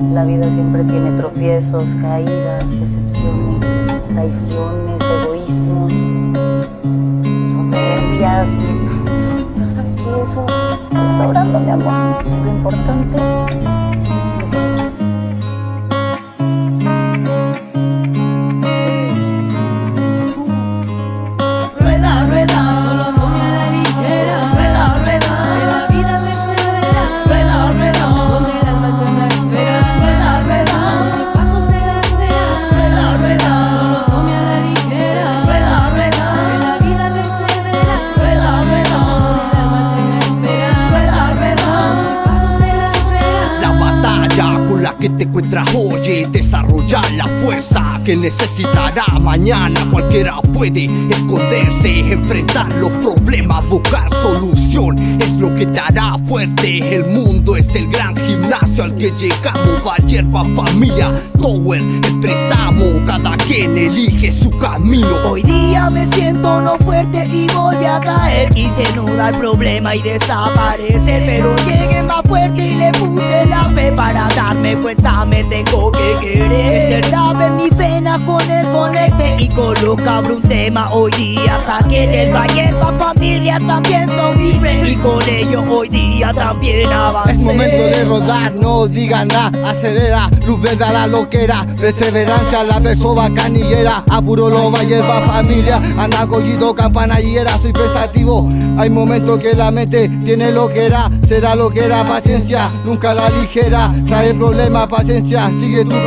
La vida siempre tiene tropiezos, caídas, decepciones, traiciones, egoísmos, soberbias y... Pero ¿sabes qué? Eso está sobrando, mi amor. Lo importante que te encuentras hoy desarrollar la fuerza que necesitará. Mañana cualquiera puede esconderse enfrentar los problemas buscar solución. Es lo que te hará fuerte. El mundo es el gran gimnasio al que llegamos. Va hierba familia Tower expresamos cada quien elige su camino. Hoy día me siento no fuerte y volví a caer. Quise no dar problema y desaparecer pero llegué más fuerte y le puse la fe. Para darme cuenta me tengo que querer rap en mi pena con el conecte Y colocar un tema. Hoy día Saqué del valle pa' familia también son mi friends. Y con ellos hoy día también avancé. Es momento de rodar, no digan nada. Acelera, luz verde a la loquera Perseverancia, la verso bacanillera. Apuro lo va familia. Anda collito, campanallera Soy pensativo, hay momentos que la mente tiene lo que era. Será lo que era, paciencia, nunca la ligera. Trae problemas paciencia, sigue tu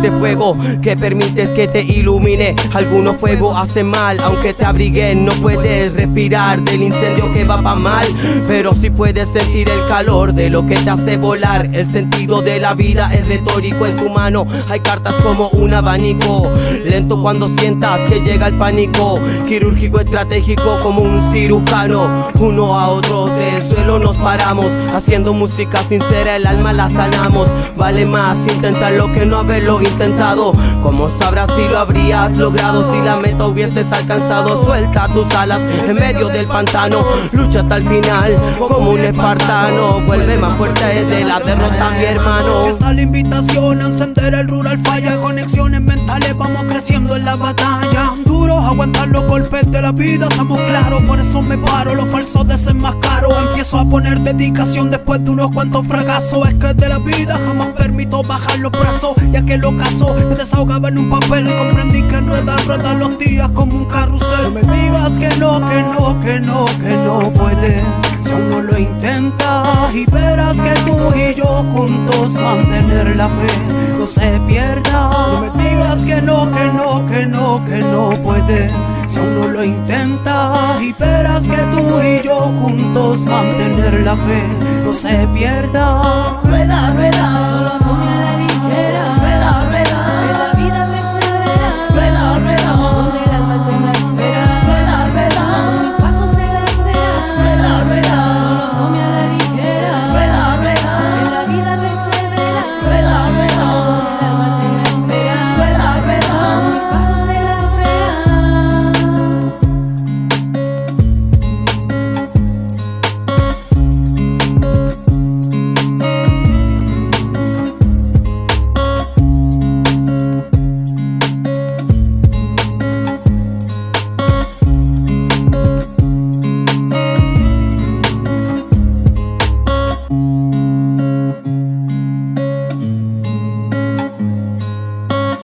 ese fuego que permites que te ilumine. Algunos fuego hacen mal, aunque te abriguen, no puedes respirar del incendio que va pa' mal. Pero si puedes sentir el calor de lo que te hace volar. El sentido de la vida es retórico en tu mano. Hay cartas como un abanico, lento cuando sientas que llega el pánico. Quirúrgico, estratégico como un cirujano. Uno a otro del suelo nos paramos, haciendo música sincera, el alma la sanamos. Vale más intentar lo que no haberlo intentado. Como sabrás si lo habrías logrado Si la meta hubieses alcanzado. Suelta tus alas en medio del pantano. Lucha hasta el final como un espartano. Vuelve más fuerte de la derrota mi hermano. Si está la invitación a encender el rural falla Conexiones mentales. Vamos creciendo en la batalla golpes de la vida Estamos claros, por eso me paro Los falsos desenmascaro Empiezo a poner dedicación después de unos cuantos fracasos. Es que de la vida jamás permito bajar los brazos ya que lo casó Me desahogaba en un papel. Y comprendí que enreda, enreda los días como un carrusel. No me digas que no, que no, que no, que no puede. Si aún no lo intentas y verás que tú y yo juntos mantener la fe no se pierda. No me digas que no, que no, que no, que no puede Si aún no lo intentas y verás que tú y yo juntos mantener la fe no se pierda